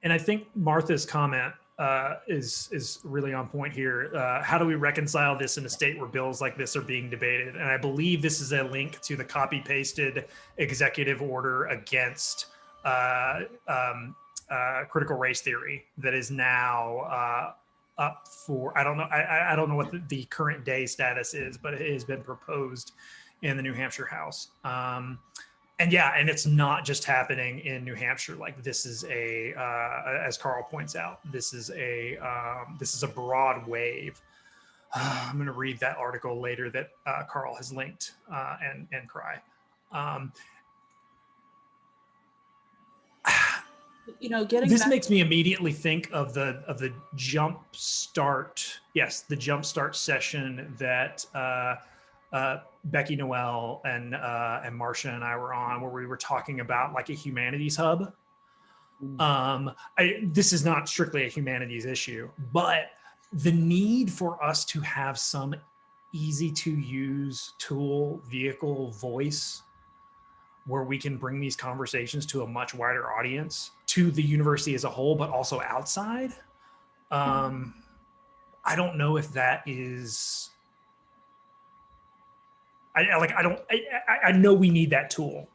And I think Martha's comment uh, is is really on point here. Uh, how do we reconcile this in a state where bills like this are being debated? And I believe this is a link to the copy pasted executive order against uh, um, uh, critical race theory that is now uh, up for. I don't know. I- I, don't know what the, the current day status is, but it has been proposed in the New Hampshire House. Um, and yeah, and it's not just happening in New Hampshire. Like this is a, uh, as Carl points out, this is a um, this is a broad wave. I'm going to read that article later that uh, Carl has linked uh, and and cry. Um, You know, getting this back, makes me immediately think of the of the jump start. Yes, the jump start session that uh, uh, Becky Noel and uh, and Marcia and I were on, where we were talking about like a humanities hub. Mm. Um, I, this is not strictly a humanities issue, but the need for us to have some easy to use tool, vehicle, voice where we can bring these conversations to a much wider audience, to the university as a whole, but also outside. Um, I don't know if that is. I like. I don't. I, I, I know we need that tool.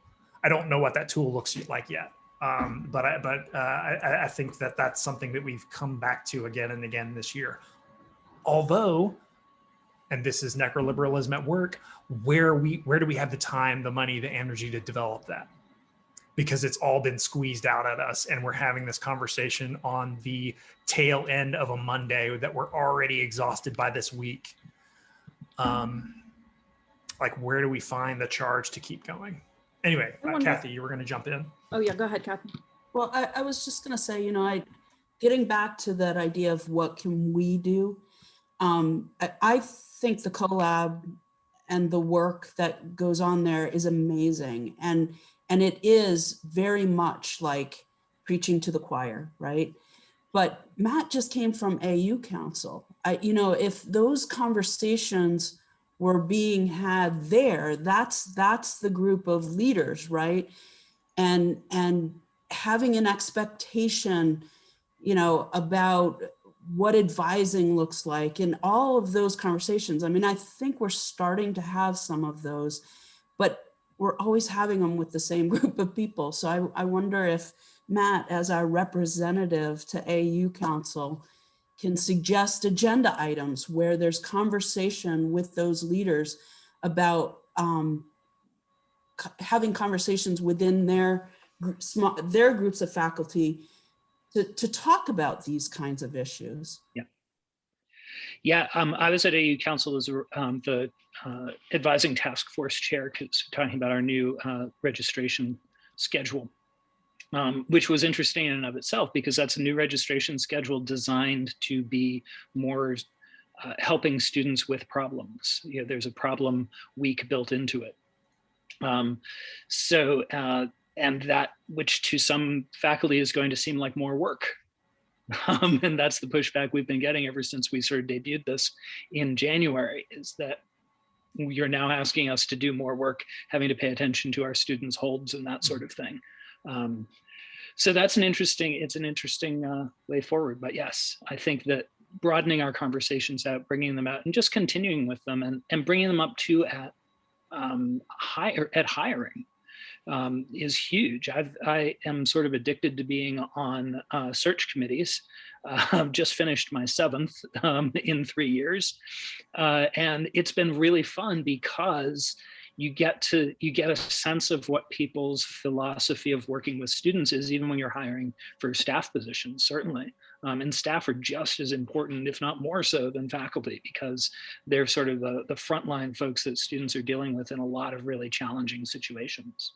I don't know what that tool looks like yet. Um, but I, but uh, I, I think that that's something that we've come back to again and again this year. Although, and this is necroliberalism at work, where we where do we have the time, the money, the energy to develop that? Because it's all been squeezed out at us, and we're having this conversation on the tail end of a Monday that we're already exhausted by this week. Um, like, where do we find the charge to keep going? Anyway, I uh, wonder- Kathy, you were going to jump in. Oh yeah, go ahead, Kathy. well, I, I was just gonna say, you know, I, getting back to that idea of what can we do? Um, I, think the collab and the work that goes on there is amazing. And, and it is very much like preaching to the choir, right? But Matt just came from AU Council. I, you know, if those conversations were being had there, that's that's the group of leaders, right? And and having an expectation, you know, about what advising looks like and all of those conversations. I mean, I think we're starting to have some of those, but we're always having them with the same group of people. So I, I wonder if Matt, as our representative to AU Council, can suggest agenda items where there's conversation with those leaders about um, having conversations within their their groups of faculty to, to talk about these kinds of issues. Yeah, um, I was at AU Council as um, the uh, advising task force chair, talking about our new uh, registration schedule, um, which was interesting in and of itself because that's a new registration schedule designed to be more uh, helping students with problems. You know, there's a problem week built into it. Um, so, uh, and that, which to some faculty is going to seem like more work um, and that's the pushback we've been getting ever since we sort of debuted this in January is that you're now asking us to do more work, having to pay attention to our students' holds and that sort of thing. Um, so that's an interesting, it's an interesting uh, way forward. But yes, I think that broadening our conversations out, bringing them out and just continuing with them and, and bringing them up to at um, higher at hiring um, is huge. I've, I am sort of addicted to being on uh, search committees. Uh, I've just finished my seventh um, in three years. Uh, and it's been really fun because you get to you get a sense of what people's philosophy of working with students is even when you're hiring for staff positions certainly um, and staff are just as important if not more so than faculty because they're sort of the, the frontline folks that students are dealing with in a lot of really challenging situations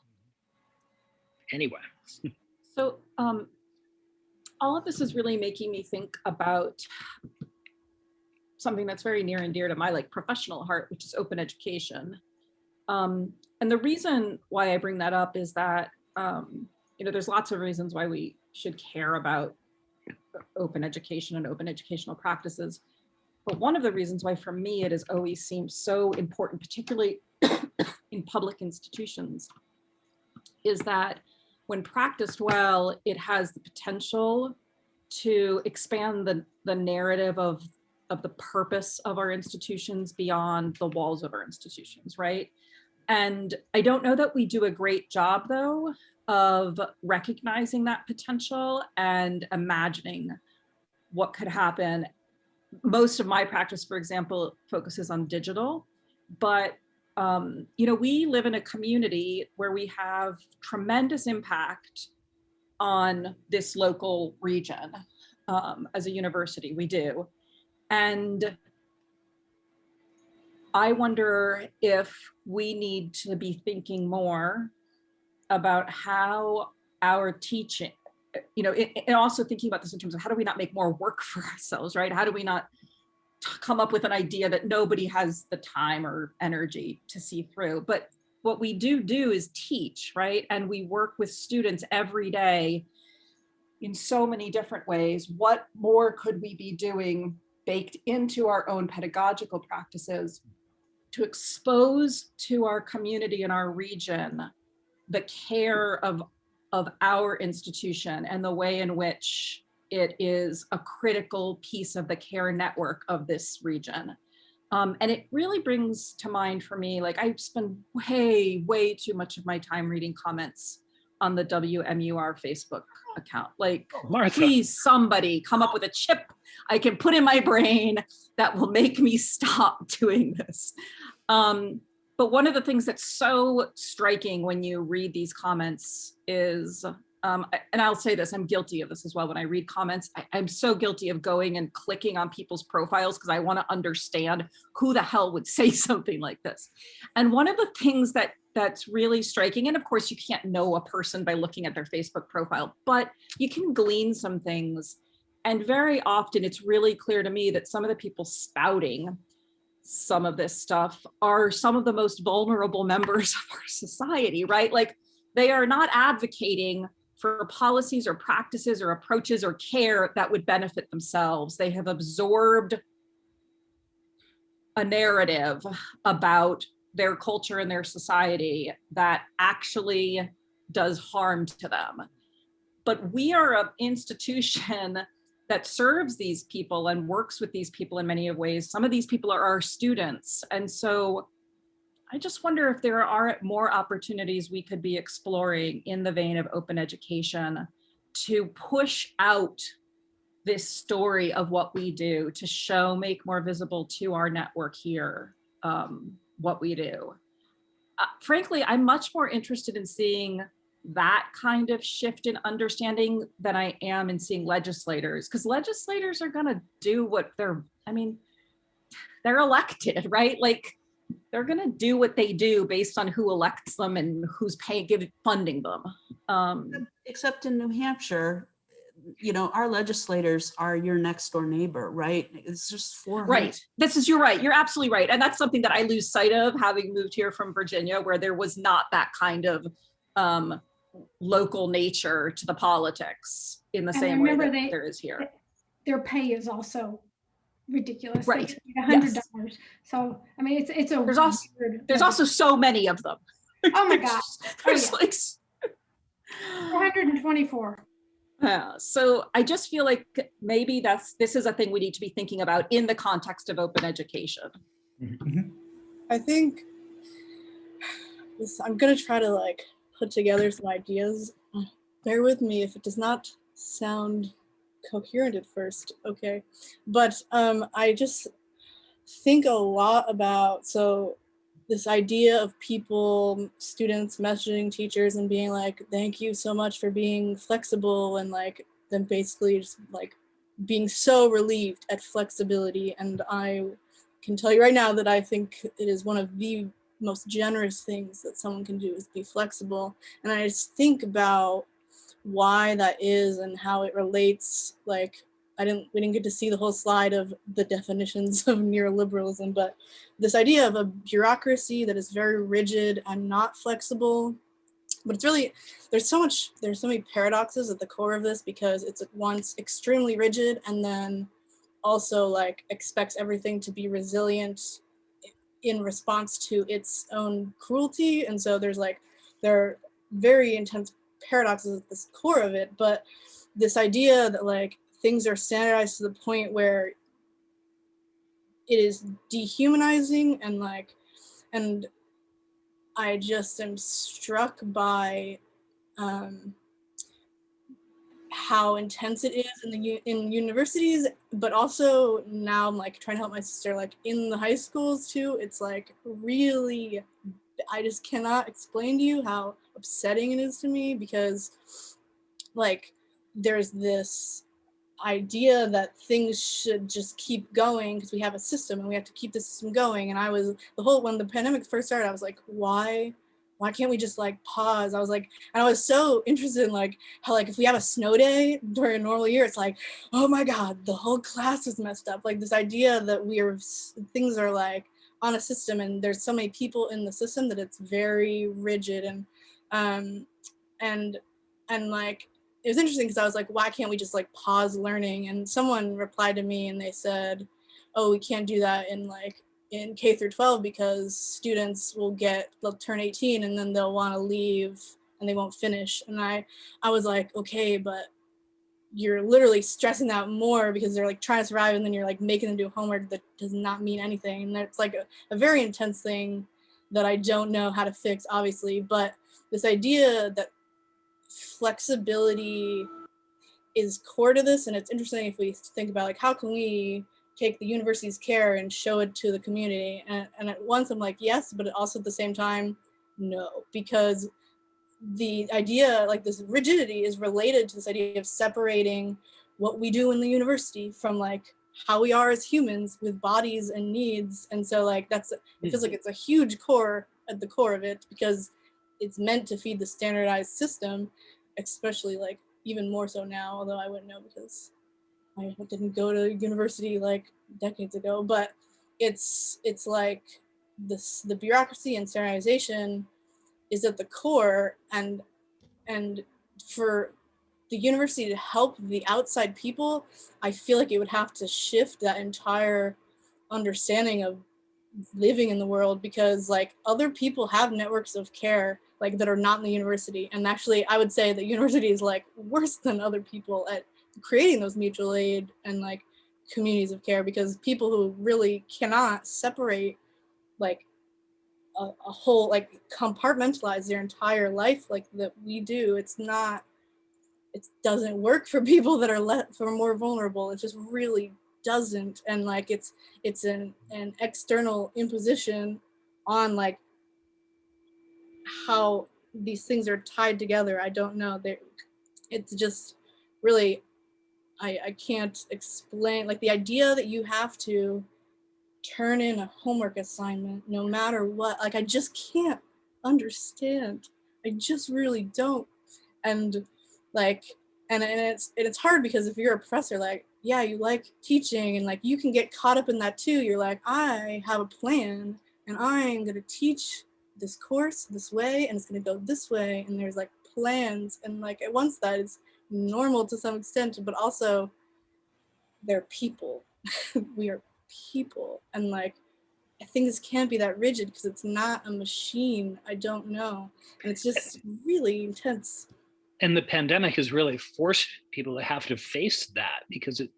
anyway So um, all of this is really making me think about something that's very near and dear to my like professional heart, which is open education. Um, and the reason why I bring that up is that, um, you know, there's lots of reasons why we should care about open education and open educational practices. But one of the reasons why for me it has always seemed so important, particularly in public institutions, is that when practiced well, it has the potential to expand the, the narrative of, of the purpose of our institutions beyond the walls of our institutions, right? And I don't know that we do a great job though of recognizing that potential and imagining what could happen. Most of my practice, for example, focuses on digital, but um, you know, we live in a community where we have tremendous impact on this local region um, as a university, we do. And I wonder if we need to be thinking more about how our teaching, you know, and and also thinking about this in terms of how do we not make more work for ourselves, right? How do we not come up with an idea that nobody has the time or energy to see through? But what we do do is teach, right? And we work with students every day in so many different ways. What more could we be doing baked into our own pedagogical practices to expose to our community and our region the care of, of our institution and the way in which it is a critical piece of the care network of this region. Um, and it really brings to mind for me, like I spend way, way too much of my time reading comments on the WMUR Facebook account. Like, martha please somebody come up with a chip I can put in my brain that will make me stop doing this. Um, but one of the things that's so striking when you read these comments is, um, and I'll say this, I'm guilty of this as well. When I read comments, I, I'm so guilty of going and clicking on people's profiles because I want to understand who the hell would say something like this. And one of the things that that's really striking, and of course you can't know a person by looking at their Facebook profile, but you can glean some things. And very often it's really clear to me that some of the people spouting some of this stuff are some of the most vulnerable members of our society, right? Like they are not advocating for policies or practices or approaches or care that would benefit themselves. They have absorbed a narrative about their culture and their society that actually does harm to them. But we are an institution that serves these people and works with these people in many of ways. Some of these people are our students. And so I just wonder if there are more opportunities we could be exploring in the vein of open education to push out this story of what we do, to show, make more visible to our network here um, what we do. Uh, frankly, I'm much more interested in seeing that kind of shift in understanding than I am in seeing legislators, because legislators are going to do what they're, I mean, they're elected, right? Like they're going to do what they do based on who elects them and who's paying, giving, funding them. Um, Except in New Hampshire, you know, our legislators are your next door neighbor, right? It's just four. Right. This is, you're right. You're absolutely right. And that's something that I lose sight of having moved here from Virginia, where there was not that kind of um, local nature to the politics in the And same way that they- there is here. Their pay is also ridiculous. Right, get A hundred yes. So, I mean, it's, it's a. There's also- weird- There's also so many of them. Oh my gosh. There's oh, yeah. like, s- Four hundred and twenty-four. Yeah, so I just feel like maybe that's, this is a thing we need to be thinking about in the context of open education. Mm-hmm. I think this, I'm gonna try to like put together some ideas. Bear with me if it does not sound coherent at first, okay? But um, I just think a lot about, so this idea of people, students messaging teachers and being like, thank you so much for being flexible and like, then basically just like being so relieved at flexibility. And I can tell you right now that I think it is one of the most generous things that someone can do is be flexible. And I just think about why that is and how it relates like I didn't we didn't get to see the whole slide of the definitions of neoliberalism, but this idea of a bureaucracy that is very rigid and not flexible. But it's really there's so much there's so many paradoxes at the core of this because it's at once extremely rigid and then also like expects everything to be resilient in response to its own cruelty. And so there's like there are very intense paradoxes at the core of it, but this idea that like things are standardized to the point where it is dehumanizing and like and I just am struck by um, how intense it is in the in universities, but also now I'm like trying to help my sister like in the high schools too. It's like really, I just cannot explain to you how upsetting it is to me because like there's this idea that things should just keep going because we have a system and we have to keep the system going. And i was the whole when the pandemic first started i was like why why can't we just like pause? I was like and i was so interested in like how like if we have a snow day during a normal year it's like oh my god the whole class is messed up. Like this idea that we are things are like on a system and there's so many people in the system that it's very rigid and um and and like it was interesting because I was like, why can't we just like pause learning? And someone replied to me and they said, oh, we can't do that in like in K through 12 because students will get, they'll turn 18 and then they'll want to leave and they won't finish. And I, I was like, okay, but you're literally stressing out more because they're like trying to survive and then you're like making them do homework that does not mean anything. And that's like a, a very intense thing that I don't know how to fix, obviously. But this idea that flexibility is core to this and it's interesting if we think about like how can we take the university's care and show it to the community? And, and at once i'm like yes but also at the same time no because the idea like this rigidity is related to this idea of separating what we do in the university from like how we are as humans with bodies and needs. And so like that's it feels hmm. like it's a huge core at the core of it because it's meant to feed the standardized system, especially like even more so now, although I wouldn't know because I didn't go to university like decades ago, but it's it's like this the bureaucracy and standardization is at the core and and for the university to help the outside people, I feel like it would have to shift that entire understanding of living in the world because like other people have networks of care like that are not in the university. And actually i would say the university is like worse than other people at creating those mutual aid and like communities of care because people who really cannot separate like a, a whole like compartmentalize their entire life like that we do it's not it doesn't work for people that are let for more vulnerable. It just really doesn't. And like it's it's an an external imposition on like how these things are tied together i don't know. They it's just really i i can't explain like the idea that you have to turn in a homework assignment no matter what like i just can't understand. I just really don't. And like and, and it's and it's hard because if you're a professor like yeah you like teaching and like you can get caught up in that too. You're like i have a plan and i'm going to teach this course this way and it's going to go this way and there's like plans and like at once that is normal to some extent but also they're people. We are people and like i think this can't be that rigid because it's not a machine i don't know and it's just really intense. And the pandemic has really forced people to have to face that because it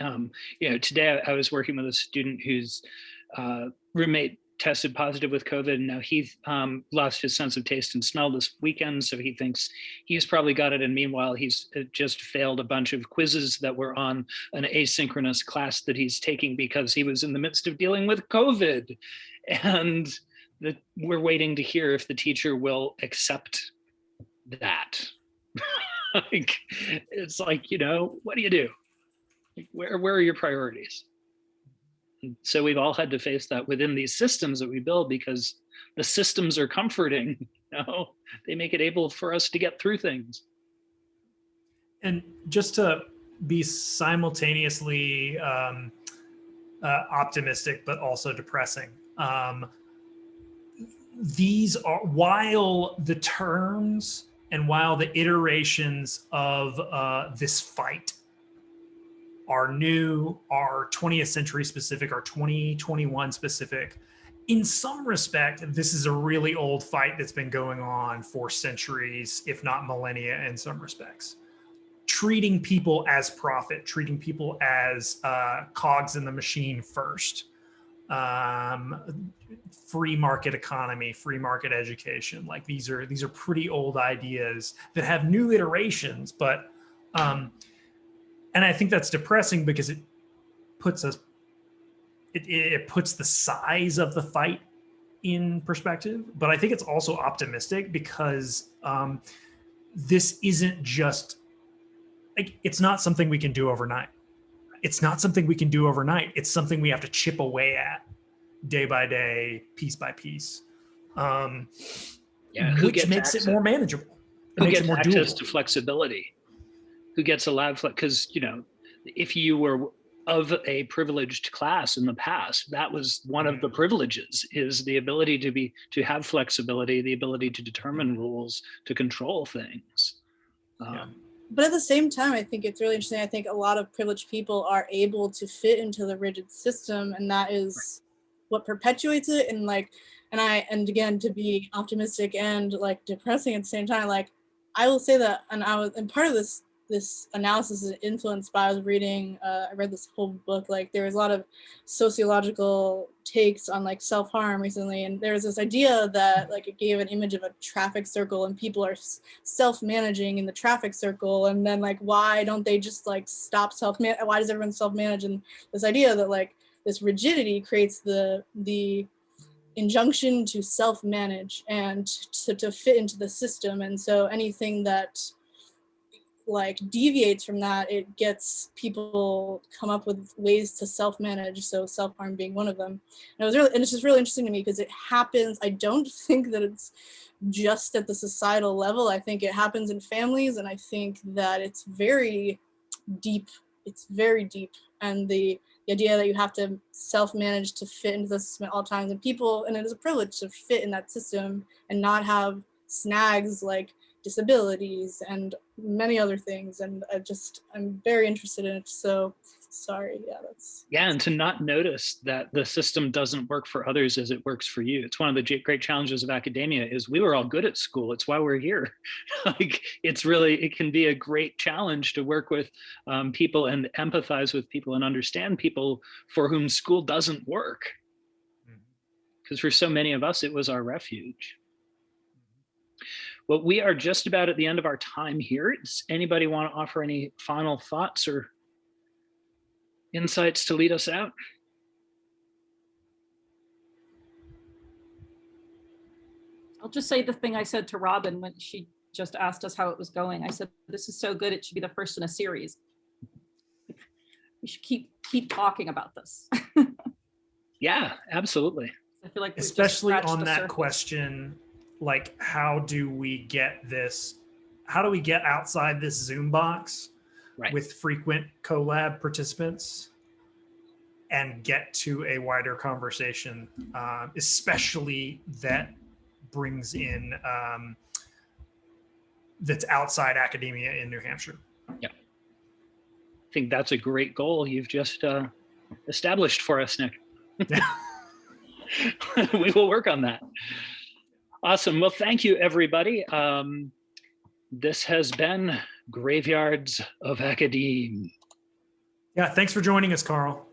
um, you know today I, I was working with a student whose uh, roommate tested positive with COVID. And now he um, lost his sense of taste and smell this weekend. So he thinks he's probably got it. And meanwhile, he's uh, just failed a bunch of quizzes that were on an asynchronous class that he's taking because he was in the midst of dealing with COVID. And the, we're waiting to hear if the teacher will accept that. like, it's like, you know, what do you do? Where, where are your priorities? So we've all had to face that within these systems that we build because the systems are comforting, you know, they make it able for us to get through things. And just to be simultaneously um, uh, optimistic, but also depressing. Um, these are, while the terms and while the iterations of uh, this fight are new, are 20th century specific, are 2021 specific, in some respect, this is a really old fight that's been going on for centuries, if not millennia in some respects treating people as profit, treating people as uh, cogs in the machine first. Um, free market economy, free market education. Like these are these are pretty old ideas that have new iterations, but um, and I think that's depressing because it puts us it, it puts the size of the fight in perspective. But I think it's also optimistic because um, this isn't just like it's not something we can do overnight. It's not something we can do overnight. It's something we have to chip away at day by day, piece by piece. Um, Yeah, who which gets makes access- it more manageable. It Who makes gets it more access doable. to flexibility? Who gets allowed, flex because, you know, if you were of a privileged class in the past, that was one of the Mm. privileges is the ability to be, to have flexibility, the ability to determine rules, to control things. Yeah. Um, but at the same time i think it's really interesting i think a lot of privileged people are able to fit into the rigid system and that is what perpetuates it and like and i and again to be optimistic and like depressing at the same time like i will say that and i was and part of this this analysis is influenced by i was reading uh, i read this whole book like there was a lot of sociological takes on like self-harm recently and there was this idea that like it gave an image of a traffic circle and people are self-managing in the traffic circle and then like why don't they just like stop self man why does everyone self-manage? And this idea that like this rigidity creates the the injunction to self-manage and to, to fit into the system and so anything that like deviates from that it gets people come up with ways to self-manage so self-harm being one of them. And it was really and it's just really interesting to me because it happens i don't think that it's just at the societal level i think it happens in families and i think that it's very deep it's very deep. And the, the idea that you have to self-manage to fit into the system at all times and people and it is a privilege to fit in that system and not have snags like disabilities and many other things and i just i'm very interested in it so sorry yeah that's Yeah, and to not notice that the system doesn't work for others as it works for you. It's one of the great challenges of academia is we were all good at school. It's why we're here. like it's really, it can be a great challenge to work with um, people and empathize with people and understand people for whom school doesn't work. Because for so many of us, it was our refuge. Well, we are just about at the end of our time here. Does anybody want to offer any final thoughts or insights to lead us out? I'll just say the thing I said to Robin when she just asked us how it was going. I said, this is so good, it should be the first in a series. We should keep, keep talking about this. Yeah, absolutely. I feel like especially on that surface. question like how do we get this how do we get outside this zoom box Right. with frequent collab participants and get to a wider conversation uh, especially that brings in um, that's outside academia in new hampshire Yeah. I think that's a great goal you've just uh, established for us, Nick. we will work on that. Awesome. Well, thank you, everybody. Um, this has been Graveyards of Academe. yeah thanks for joining us carl